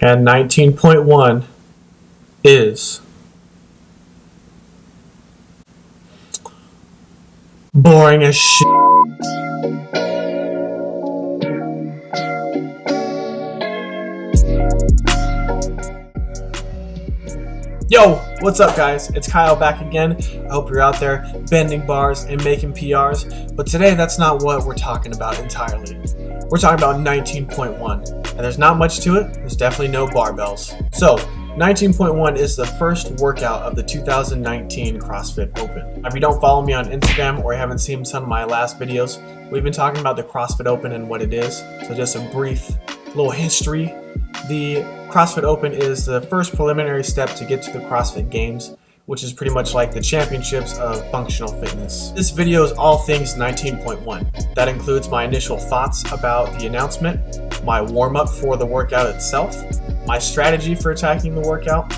And 19.1 is boring as shit. Yo, what's up guys? It's Kyle back again. I hope you're out there bending bars and making PRs, but today that's not what we're talking about entirely. We're talking about 19.1, and there's not much to it, there's definitely no barbells. So, 19.1 is the first workout of the 2019 CrossFit Open. If you don't follow me on Instagram or you haven't seen some of my last videos, we've been talking about the CrossFit Open and what it is. So just a brief little history the CrossFit Open is the first preliminary step to get to the CrossFit Games, which is pretty much like the championships of functional fitness. This video is all things 19.1. That includes my initial thoughts about the announcement, my warm-up for the workout itself, my strategy for attacking the workout,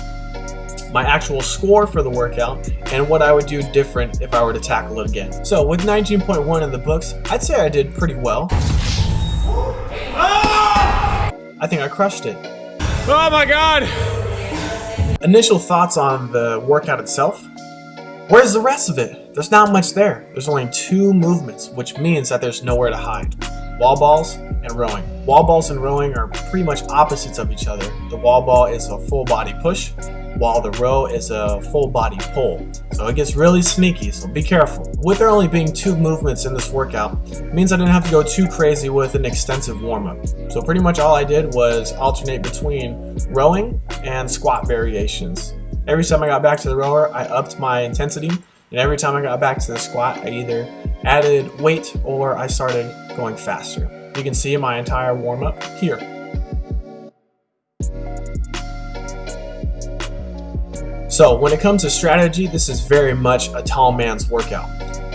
my actual score for the workout, and what I would do different if I were to tackle it again. So with 19.1 in the books, I'd say I did pretty well. Ah! I think I crushed it. Oh my god! Initial thoughts on the workout itself. Where's the rest of it? There's not much there. There's only two movements, which means that there's nowhere to hide. Wall balls and rowing. Wall balls and rowing are pretty much opposites of each other. The wall ball is a full body push, while the row is a full body pull. So it gets really sneaky, so be careful. With there only being two movements in this workout, means I didn't have to go too crazy with an extensive warm-up. So pretty much all I did was alternate between rowing and squat variations. Every time I got back to the rower, I upped my intensity, and every time I got back to the squat, I either added weight or I started going faster. You can see my entire warm-up here. So when it comes to strategy, this is very much a tall man's workout.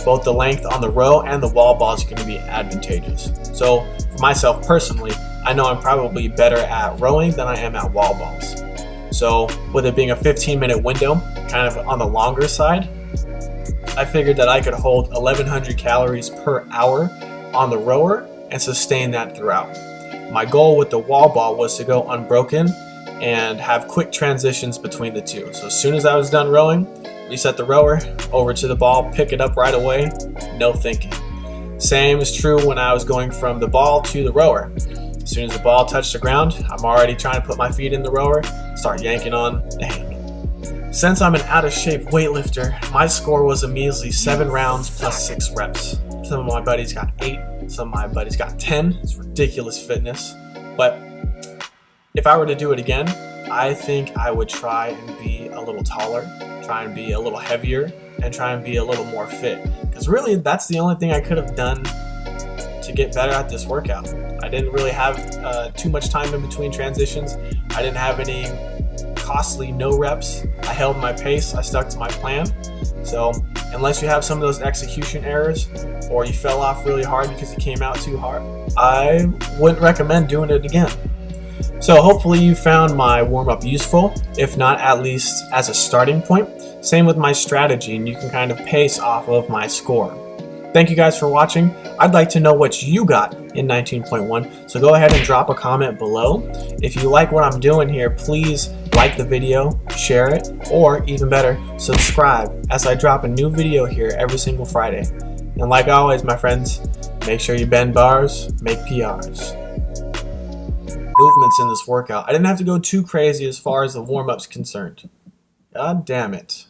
Both the length on the row and the wall ball is going to be advantageous. So for myself personally, I know I'm probably better at rowing than I am at wall balls. So with it being a 15 minute window, kind of on the longer side, I figured that I could hold 1100 calories per hour on the rower and sustain that throughout. My goal with the wall ball was to go unbroken and have quick transitions between the two. So as soon as I was done rowing, reset the rower, over to the ball, pick it up right away, no thinking. Same is true when I was going from the ball to the rower. As soon as the ball touched the ground, I'm already trying to put my feet in the rower, start yanking on the. Since I'm an out of shape weightlifter, my score was a measly 7 rounds plus 6 reps. Some of my buddies got 8, some of my buddies got 10. It's ridiculous fitness. But if I were to do it again, I think I would try and be a little taller, try and be a little heavier, and try and be a little more fit. Because really, that's the only thing I could have done to get better at this workout. I didn't really have uh, too much time in between transitions. I didn't have any costly no reps. I held my pace. I stuck to my plan. So unless you have some of those execution errors or you fell off really hard because you came out too hard, I wouldn't recommend doing it again. So hopefully you found my warm-up useful, if not at least as a starting point. Same with my strategy and you can kind of pace off of my score. Thank you guys for watching. I'd like to know what you got in 19.1, so go ahead and drop a comment below. If you like what I'm doing here, please like the video, share it, or even better, subscribe as I drop a new video here every single Friday. And like always, my friends, make sure you bend bars, make PRs movements in this workout. I didn't have to go too crazy as far as the warm-up's concerned. God damn it.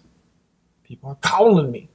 People are calling me.